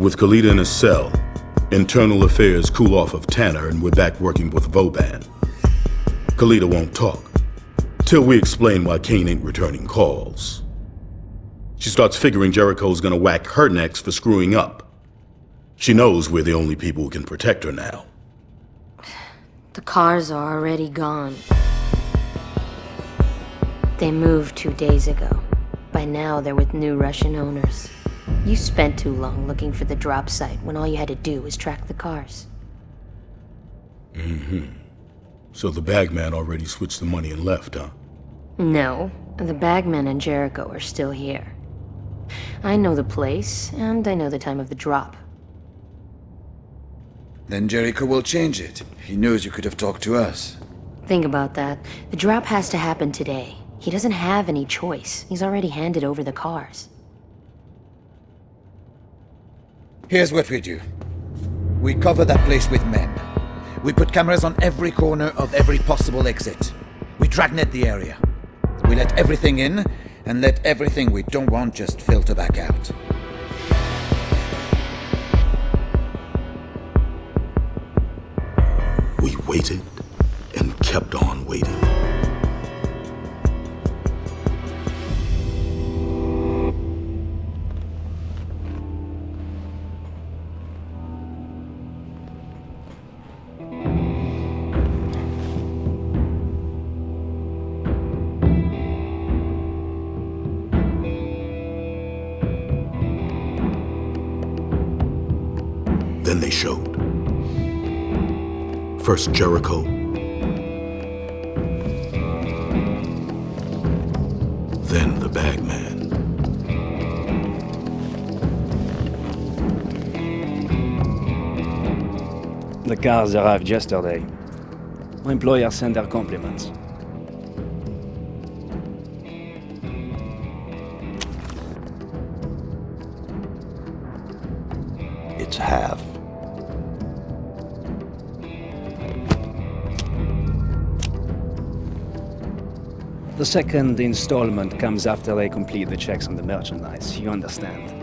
With Calita in a cell, internal affairs cool off of Tanner and we're back working with Vauban. Calita won't talk, till we explain why Caine ain't returning calls. She starts figuring Jericho's gonna whack her next for screwing up. She knows we're the only people who can protect her now. The cars are already gone. They moved two days ago. By now, they're with new Russian owners. You spent too long looking for the drop site when all you had to do was track the cars. Mm-hmm. So the bagman already switched the money and left, huh? No, the bagman and Jericho are still here. I know the place, and I know the time of the drop. Then Jericho will change it. He knows you could have talked to us. Think about that. The drop has to happen today. He doesn't have any choice. He's already handed over the cars. Here's what we do. We cover that place with men. We put cameras on every corner of every possible exit. We dragnet the area. We let everything in, and let everything we don't want just filter back out. We waited and kept on waiting. Then they showed. First Jericho. Then the bagman. The cars arrived yesterday. My employer sent their compliments. It's half. The second installment comes after they complete the checks on the merchandise, you understand.